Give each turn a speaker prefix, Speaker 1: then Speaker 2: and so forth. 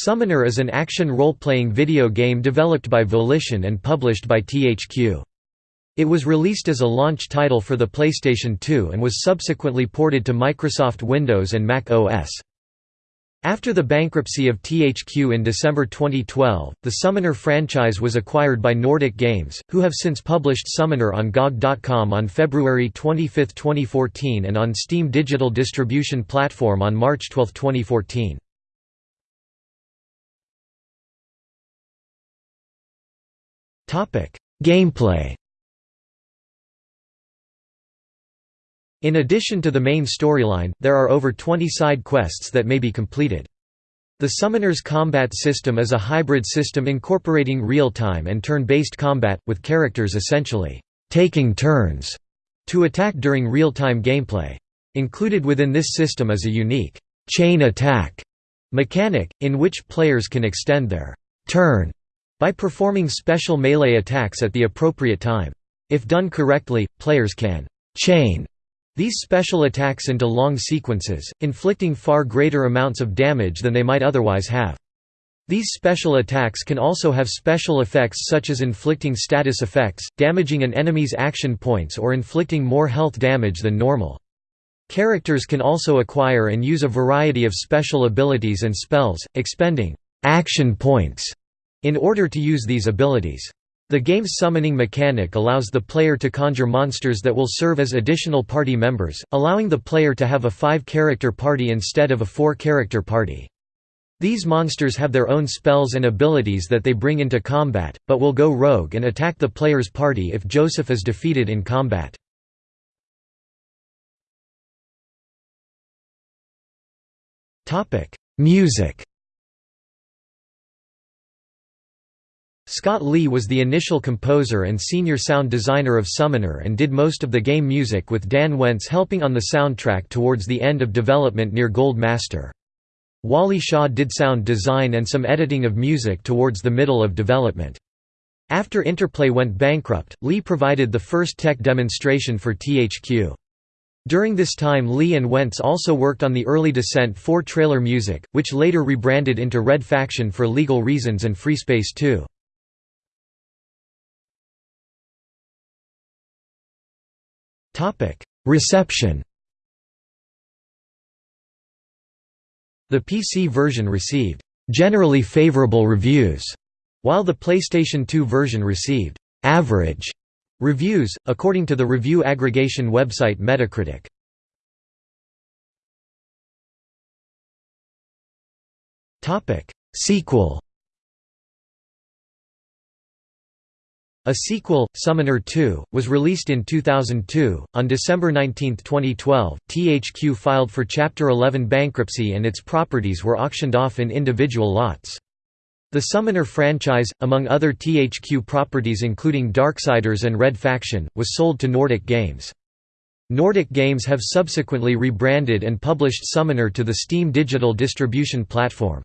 Speaker 1: Summoner is an action role-playing video game developed by Volition and published by THQ. It was released as a launch title for the PlayStation 2 and was subsequently ported to Microsoft Windows and Mac OS. After the bankruptcy of THQ in December 2012, the Summoner franchise was acquired by Nordic Games, who have since published Summoner on GOG.com on February 25, 2014 and on Steam digital distribution platform on March 12, 2014. Gameplay In addition to the main storyline, there are over 20 side quests that may be completed. The Summoner's combat system is a hybrid system incorporating real-time and turn-based combat, with characters essentially taking turns to attack during real-time gameplay. Included within this system is a unique chain attack mechanic, in which players can extend their turn by performing special melee attacks at the appropriate time. If done correctly, players can «chain» these special attacks into long sequences, inflicting far greater amounts of damage than they might otherwise have. These special attacks can also have special effects such as inflicting status effects, damaging an enemy's action points or inflicting more health damage than normal. Characters can also acquire and use a variety of special abilities and spells, expending «action points» in order to use these abilities. The game's summoning mechanic allows the player to conjure monsters that will serve as additional party members, allowing the player to have a five-character party instead of a four-character party. These monsters have their own spells and abilities that they bring into combat, but will go rogue and attack the player's party if Joseph is defeated in combat. Music Scott Lee was the initial composer and senior sound designer of Summoner and did most of the game music with Dan Wentz helping on the soundtrack towards the end of development near Gold Master. Wally Shaw did sound design and some editing of music towards the middle of development. After Interplay went bankrupt, Lee provided the first tech demonstration for THQ. During this time Lee and Wentz also worked on the early Descent 4 trailer music, which later rebranded into Red Faction for legal reasons and FreeSpace 2. Reception. The PC version received generally favorable reviews, while the PlayStation 2 version received average reviews, according to the review aggregation website Metacritic. Sequel A sequel, Summoner 2, was released in 2002. On December 19, 2012, THQ filed for Chapter 11 bankruptcy and its properties were auctioned off in individual lots. The Summoner franchise, among other THQ properties including Darksiders and Red Faction, was sold to Nordic Games. Nordic Games have subsequently rebranded and published Summoner to the Steam digital distribution platform.